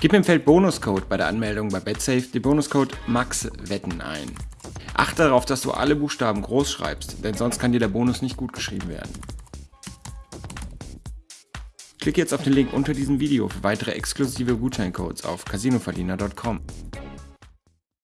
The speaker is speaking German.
Gib im Feld Bonuscode bei der Anmeldung bei BetSafe den Bonuscode MAXWETTEN ein. Achte darauf, dass du alle Buchstaben groß schreibst, denn sonst kann dir der Bonus nicht gut geschrieben werden. Klicke jetzt auf den Link unter diesem Video für weitere exklusive Gutscheincodes auf casinoverdiener.com.